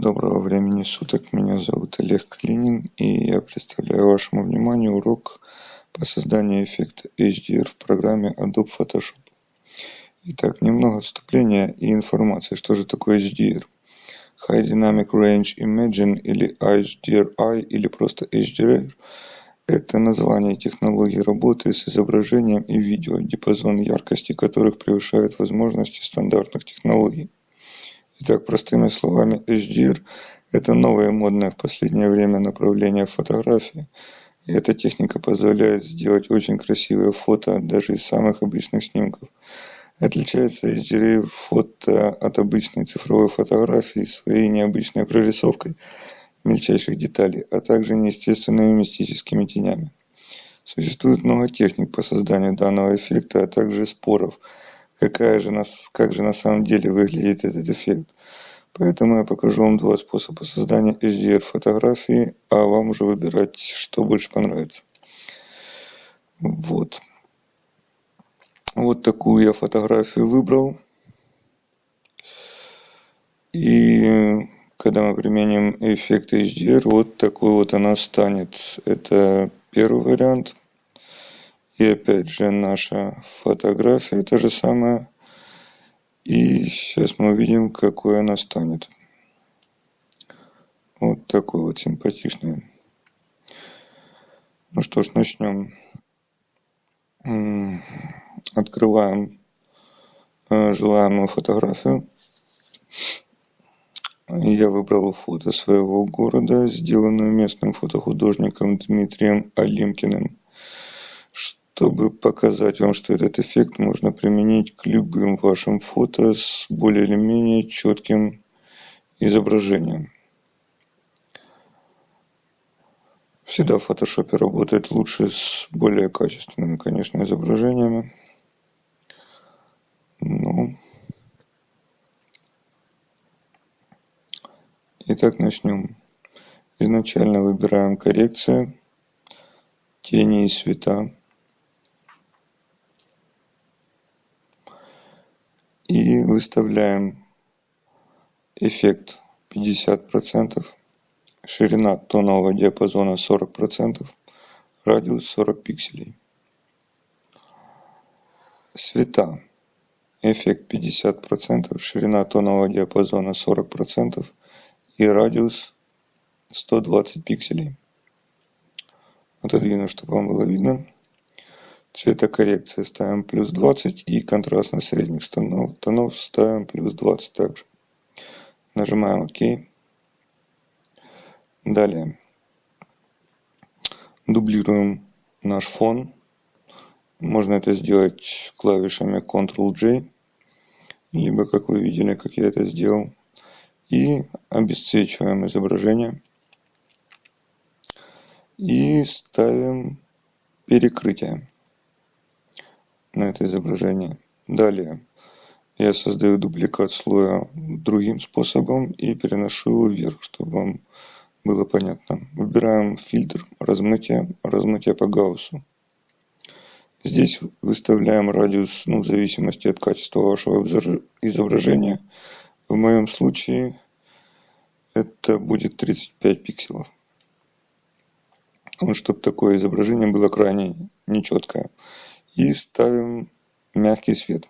Доброго времени суток, меня зовут Олег Калинин и я представляю вашему вниманию урок по созданию эффекта HDR в программе Adobe Photoshop. Итак, немного вступления и информации, что же такое HDR. High Dynamic Range Imaging или HDRI или просто HDR – это название технологии работы с изображением и видео, диапазон яркости которых превышает возможности стандартных технологий. Итак, простыми словами, HDR – это новое модное в последнее время направление фотографии. И эта техника позволяет сделать очень красивые фото даже из самых обычных снимков. Отличается HDR фото от обычной цифровой фотографии своей необычной прорисовкой мельчайших деталей, а также неестественными мистическими тенями. Существует много техник по созданию данного эффекта, а также споров – какая же нас, как же на самом деле выглядит этот эффект. Поэтому я покажу вам два способа создания HDR фотографии, а вам уже выбирать, что больше понравится. Вот. Вот такую я фотографию выбрал. И когда мы применим эффект HDR, вот такой вот она станет. Это первый вариант. И опять же наша фотография та же самая. И сейчас мы увидим, какой она станет. Вот такой вот симпатичный. Ну что ж, начнем. Открываем э, желаемую фотографию. Я выбрал фото своего города, сделанное местным фотохудожником Дмитрием Алимкиным. Чтобы показать вам, что этот эффект можно применить к любым вашим фото с более или менее четким изображением. Всегда в фотошопе работает лучше с более качественными, конечно, изображениями. Ну, итак, начнем. Изначально выбираем коррекция, тени и света. и выставляем эффект 50%, ширина тонового диапазона 40%, радиус 40 пикселей. Света. Эффект 50%, ширина тонового диапазона 40% и радиус 120 пикселей. Отодвину, чтобы вам было видно. Цветокоррекция ставим плюс 20 и контрастность средних тонов, тонов ставим плюс 20 также. Нажимаем ОК. Далее. Дублируем наш фон. Можно это сделать клавишами Ctrl-J, либо как вы видели, как я это сделал. И обесцвечиваем изображение. И ставим перекрытие на это изображение. Далее я создаю дубликат слоя другим способом и переношу его вверх, чтобы вам было понятно. Выбираем фильтр размытия, размытие по Гауссу. Здесь выставляем радиус, ну, в зависимости от качества вашего изображения. В моем случае это будет 35 пикселов. Вот, чтобы такое изображение было крайне нечеткое и ставим мягкий свет.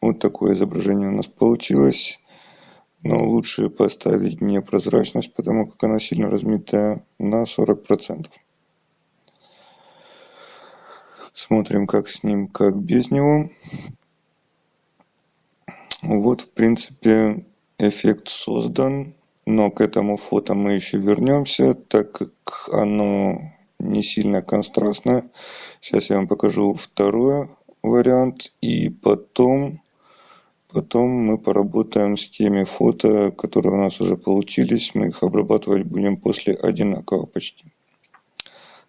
Вот такое изображение у нас получилось. Но лучше поставить не прозрачность, потому как она сильно размытая на 40%. Смотрим, как с ним, как без него. Вот, в принципе, эффект создан. Но к этому фото мы еще вернемся, так как оно не сильно контрастная. Сейчас я вам покажу второй вариант и потом, потом мы поработаем с теми фото, которые у нас уже получились. Мы их обрабатывать будем после одинаково почти.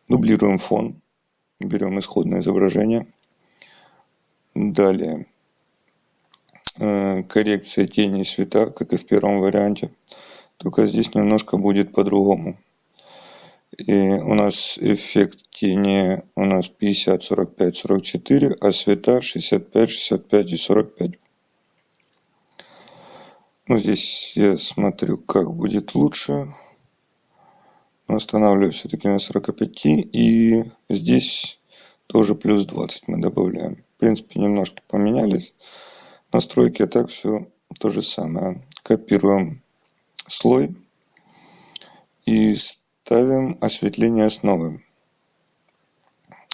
Дублируем фон. Берем исходное изображение. Далее. Э, коррекция тени и света, как и в первом варианте. Только здесь немножко будет по-другому. И у нас эффект тени у нас 50, 45, 44, а света 65, 65 и 45. ну, здесь я смотрю, как будет лучше. Но останавливаю все-таки на 45. И здесь тоже плюс 20 мы добавляем. В принципе, немножко поменялись настройки, а так все то же самое. Копируем слой и ставим осветление основы.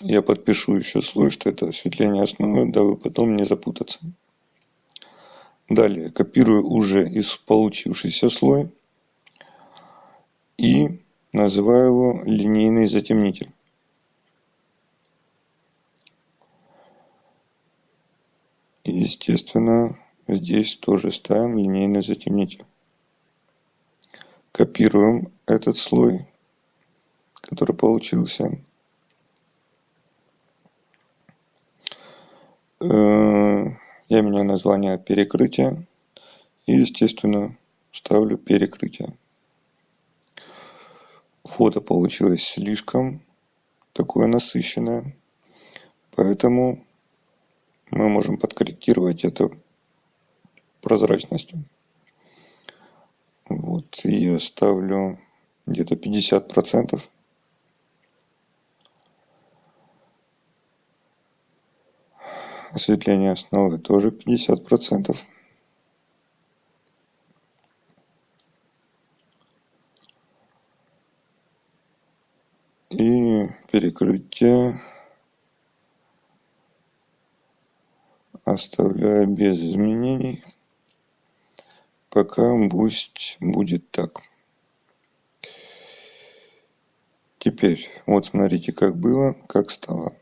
Я подпишу еще слой, что это осветление основы, дабы потом не запутаться. Далее копирую уже из получившийся слой и называю его линейный затемнитель. естественно, здесь тоже ставим линейный затемнитель. Копируем этот слой, который получился. Э, я меняю название перекрытия и, естественно, ставлю перекрытие. Фото получилось слишком такое насыщенное, поэтому мы можем подкорректировать это прозрачностью. Вот, я ставлю где-то 50 процентов. Осветление основы тоже 50 процентов. И перекрытие оставляю без изменений. Пока пусть будет так. Теперь вот смотрите как было как стало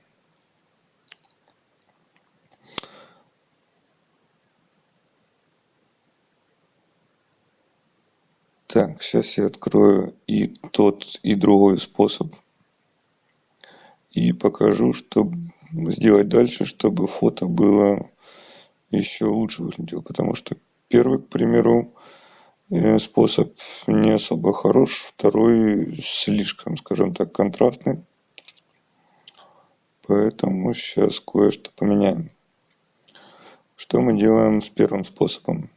так сейчас я открою и тот и другой способ и покажу что сделать дальше чтобы фото было еще лучше выглядело, потому что первый, к примеру, э, способ не особо хорош, второй слишком, скажем так, контрастный. Поэтому сейчас кое-что поменяем. Что мы делаем с первым способом?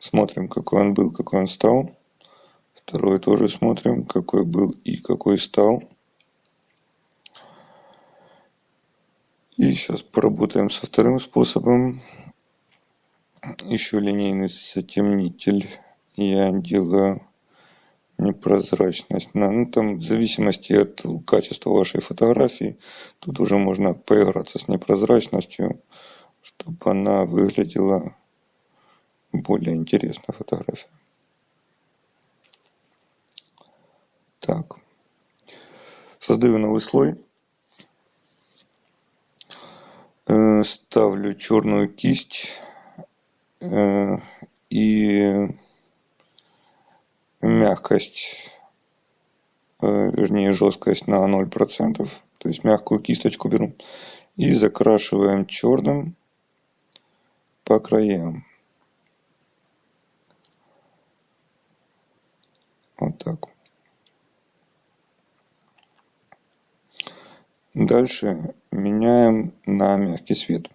Смотрим, какой он был, какой он стал. Второй тоже смотрим, какой был и какой стал. И сейчас поработаем со вторым способом. Еще линейный затемнитель. Я делаю непрозрачность. На ну там в зависимости от качества вашей фотографии тут уже можно поиграться с непрозрачностью чтобы она выглядела более интересно фотография так создаю новый слой э, ставлю черную кисть Э, и мягкость, э, вернее жесткость на 0%, то есть мягкую кисточку беру, и закрашиваем черным по краям. Вот так. Дальше меняем на мягкий свет.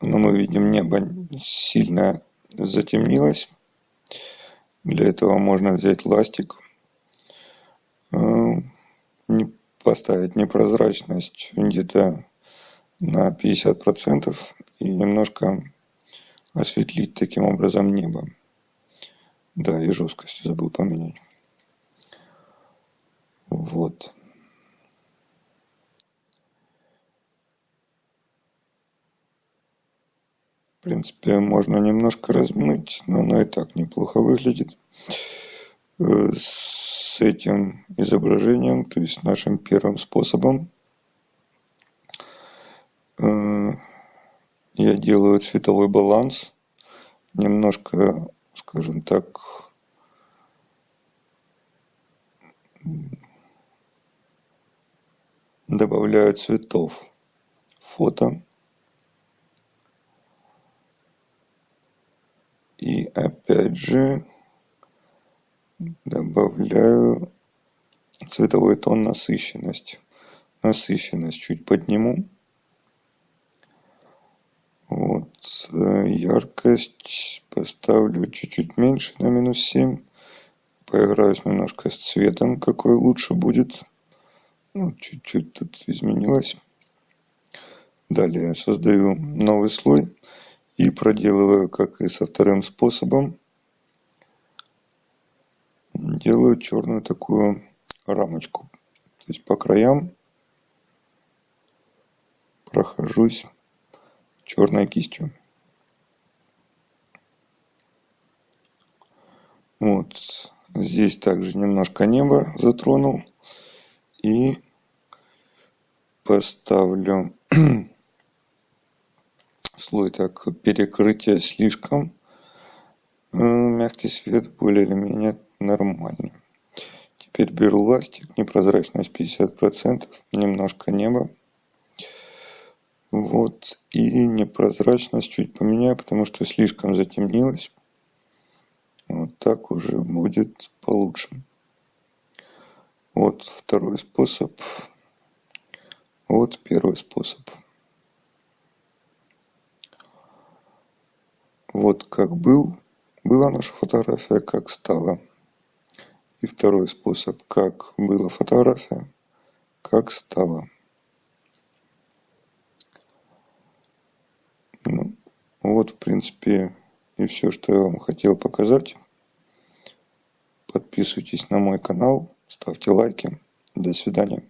Но мы видим небо сильно затемнилось. Для этого можно взять ластик э, поставить непрозрачность где-то на 50 процентов и немножко осветлить таким образом небо. Да и жесткость забыл поменять. Вот В принципе, можно немножко размыть, но оно и так неплохо выглядит. Э, с этим изображением, то есть нашим первым способом, э, я делаю цветовой баланс, немножко, скажем так, добавляю цветов. Фото и опять же добавляю цветовой тон насыщенность насыщенность чуть подниму Вот, э, яркость поставлю чуть-чуть меньше, на минус 7. Поиграюсь немножко с цветом, какой лучше будет. Ну, чуть-чуть тут изменилось. Далее создаю новый слой и проделываю, как и со вторым способом, делаю черную такую рамочку. То есть по краям прохожусь черной кистью. Вот. Здесь также немножко неба затронул. И поставлю слой так перекрытие слишком э, мягкий свет более или менее нормальный. Теперь беру ластик, непрозрачность 50%, немножко неба. Вот, и непрозрачность чуть поменяю, потому что слишком затемнилось. Вот так уже будет получше. Вот второй способ. Вот первый способ. Вот как был, была наша фотография, как стала. И второй способ, как была фотография, как стала. Ну, вот, в принципе, и все, что я вам хотел показать. Подписывайтесь на мой канал, ставьте лайки. До свидания.